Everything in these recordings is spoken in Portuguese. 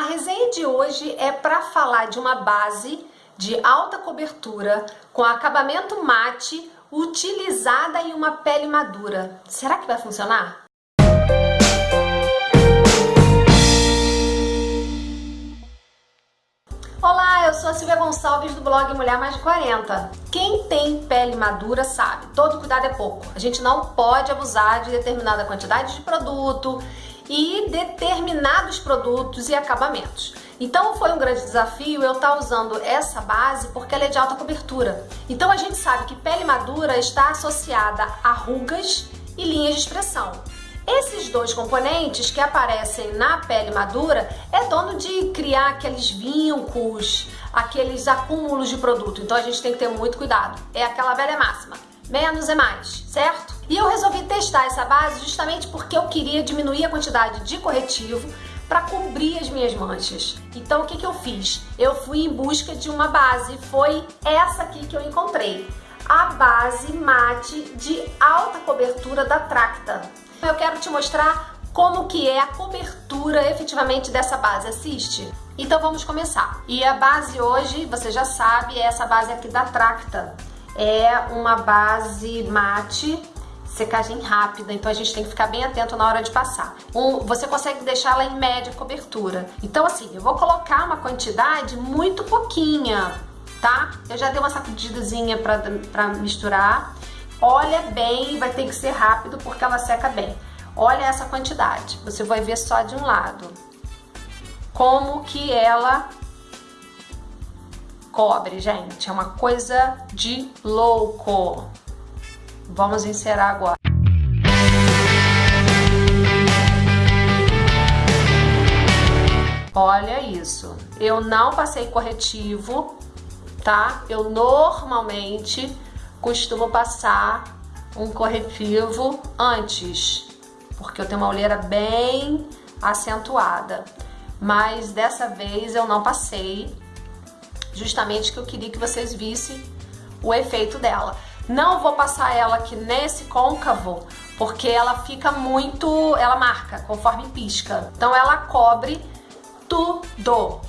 A resenha de hoje é para falar de uma base de alta cobertura com acabamento mate utilizada em uma pele madura. Será que vai funcionar? Olá, eu sou a Silvia Gonçalves do blog Mulher Mais de 40. Quem tem pele madura sabe, todo cuidado é pouco. A gente não pode abusar de determinada quantidade de produto e determinados produtos e acabamentos. Então foi um grande desafio eu estar tá usando essa base porque ela é de alta cobertura. Então a gente sabe que pele madura está associada a rugas e linhas de expressão. Esses dois componentes que aparecem na pele madura é dono de criar aqueles vincos, aqueles acúmulos de produto. Então a gente tem que ter muito cuidado. É aquela velha máxima menos é mais, certo? E eu resolvi testar essa base justamente porque eu queria diminuir a quantidade de corretivo para cobrir as minhas manchas. Então o que, que eu fiz? Eu fui em busca de uma base, foi essa aqui que eu encontrei. A base mate de alta cobertura da Tracta. Eu quero te mostrar como que é a cobertura efetivamente dessa base, assiste? Então vamos começar. E a base hoje, você já sabe, é essa base aqui da Tracta é uma base mate secagem rápida, então a gente tem que ficar bem atento na hora de passar. Um, você consegue deixá-la em média cobertura. Então assim, eu vou colocar uma quantidade muito pouquinha, tá? Eu já dei uma sacudidazinha para misturar. Olha bem, vai ter que ser rápido porque ela seca bem. Olha essa quantidade, você vai ver só de um lado. Como que ela cobre, gente. É uma coisa de louco. Vamos encerrar agora. Olha isso. Eu não passei corretivo, tá? Eu normalmente costumo passar um corretivo antes, porque eu tenho uma olheira bem acentuada. Mas dessa vez eu não passei justamente que eu queria que vocês vissem o efeito dela. Não vou passar ela aqui nesse côncavo, porque ela fica muito, ela marca conforme pisca. Então ela cobre tudo,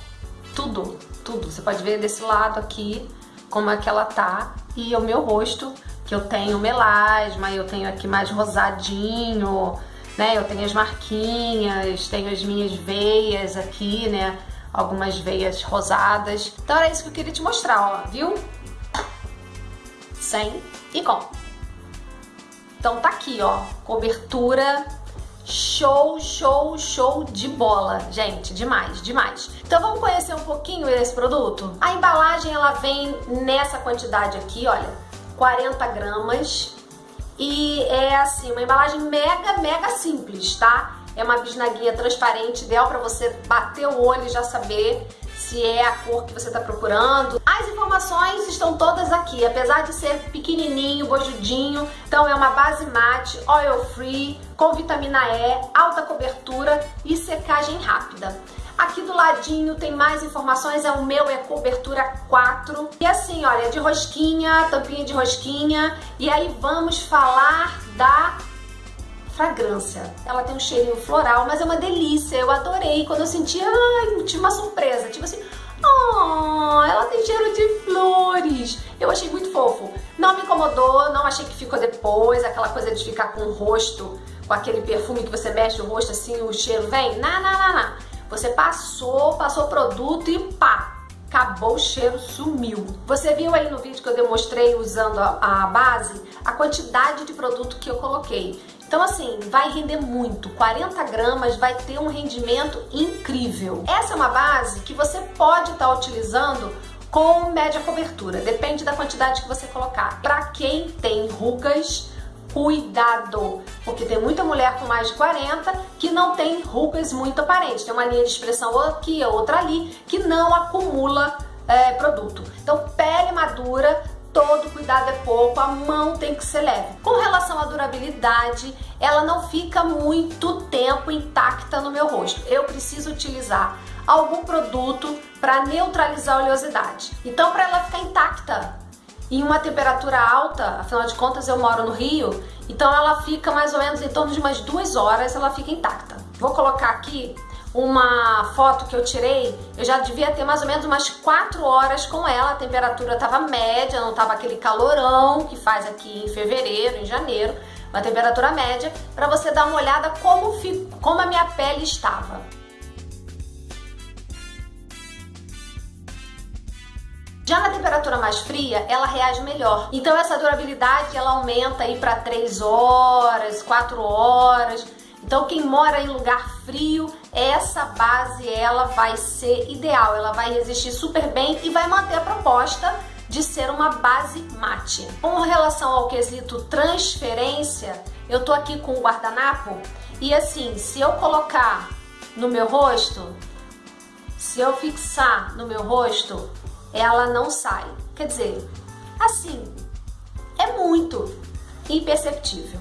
tudo, tudo. Você pode ver desse lado aqui como é que ela tá e o meu rosto, que eu tenho melasma, eu tenho aqui mais rosadinho, né? Eu tenho as marquinhas, tenho as minhas veias aqui, né? algumas veias rosadas. Então era isso que eu queria te mostrar, ó, viu? Sem e com. Então tá aqui, ó, cobertura show, show, show de bola. Gente, demais, demais. Então vamos conhecer um pouquinho desse produto? A embalagem, ela vem nessa quantidade aqui, olha, 40 gramas. E é assim, uma embalagem mega, mega simples, tá? É uma bisnaguinha transparente, ideal para você bater o olho e já saber se é a cor que você está procurando. As informações estão todas aqui, apesar de ser pequenininho, bojudinho. Então é uma base mate, oil free, com vitamina E, alta cobertura e secagem rápida. Aqui do ladinho tem mais informações, é o meu, é cobertura 4. E assim, olha, de rosquinha, tampinha de rosquinha. E aí vamos falar da fragrância. Ela tem um cheirinho floral, mas é uma delícia. Eu adorei quando eu senti, ai, tinha uma surpresa. Tipo assim, oh, ela tem cheiro de flores. Eu achei muito fofo. Não me incomodou, não achei que ficou depois, aquela coisa de ficar com o rosto, com aquele perfume que você mexe o rosto assim, o cheiro vem. Não, não, não, não. Você passou, passou o produto e pá, acabou o cheiro, sumiu. Você viu aí no vídeo que eu demonstrei usando a, a base, a quantidade de produto que eu coloquei. Então assim, vai render muito, 40 gramas vai ter um rendimento incrível. Essa é uma base que você pode estar tá utilizando com média cobertura, depende da quantidade que você colocar. Para quem tem rugas, cuidado, porque tem muita mulher com mais de 40 que não tem rugas muito aparentes, tem uma linha de expressão aqui, outra ali, que não acumula é, produto. Então, pele madura, todo cuidado é pouco, a mão tem que ser leve. Com relação à durabilidade, ela não fica muito tempo intacta no meu rosto. Eu preciso utilizar algum produto para neutralizar a oleosidade. Então, para ela ficar intacta em uma temperatura alta, afinal de contas eu moro no Rio, então ela fica mais ou menos em torno de umas duas horas, ela fica intacta. Vou colocar aqui uma foto que eu tirei, eu já devia ter mais ou menos umas 4 horas com ela, a temperatura tava média, não tava aquele calorão que faz aqui em fevereiro, em janeiro, uma temperatura média, para você dar uma olhada como, como a minha pele estava. Já na temperatura mais fria, ela reage melhor. Então essa durabilidade ela aumenta aí para 3 horas, 4 horas. Então quem mora em lugar frio, essa base ela vai ser ideal, ela vai resistir super bem e vai manter a proposta de ser uma base mate. Com relação ao quesito transferência, eu tô aqui com o guardanapo e assim, se eu colocar no meu rosto, se eu fixar no meu rosto, ela não sai. Quer dizer, assim, é muito imperceptível.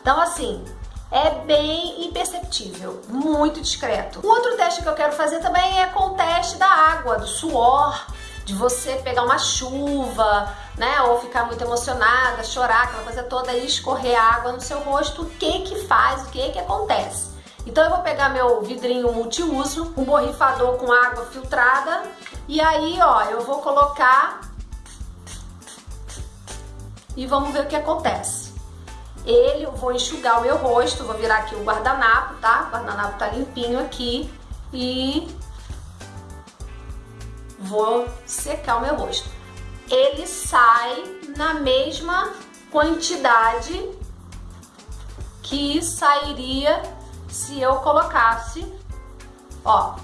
Então, assim, é bem imperceptível, muito discreto. Um outro teste que eu quero fazer também é com o teste da água, do suor, de você pegar uma chuva, né, ou ficar muito emocionada, chorar, aquela coisa toda e escorrer água no seu rosto, o que que faz, o que que acontece? Então eu vou pegar meu vidrinho multiuso, um borrifador com água filtrada e aí, ó, eu vou colocar e vamos ver o que acontece. Ele, eu vou enxugar o meu rosto, vou virar aqui o guardanapo, tá? O guardanapo tá limpinho aqui e vou secar o meu rosto. Ele sai na mesma quantidade que sairia se eu colocasse, ó,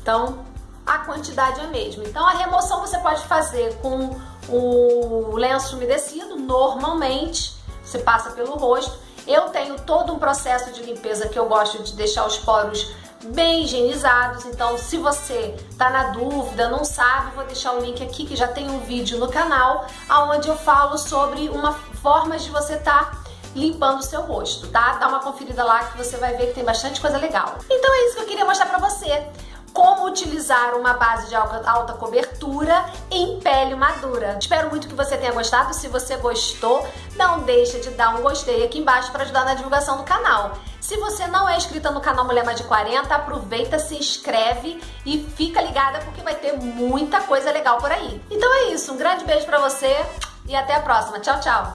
então a quantidade é a mesma. Então a remoção você pode fazer com o lenço umedecido, normalmente, você passa pelo rosto. Eu tenho todo um processo de limpeza que eu gosto de deixar os poros bem higienizados, então se você tá na dúvida, não sabe, vou deixar o link aqui que já tem um vídeo no canal onde eu falo sobre uma forma de você tá limpando o seu rosto, tá? Dá uma conferida lá que você vai ver que tem bastante coisa legal. Então é isso que eu queria mostrar pra você. Como utilizar uma base de alta cobertura em pele madura. Espero muito que você tenha gostado. Se você gostou, não deixa de dar um gostei aqui embaixo para ajudar na divulgação do canal. Se você não é inscrita no canal Mulher Mais de 40, aproveita, se inscreve e fica ligada porque vai ter muita coisa legal por aí. Então é isso, um grande beijo pra você e até a próxima. Tchau, tchau!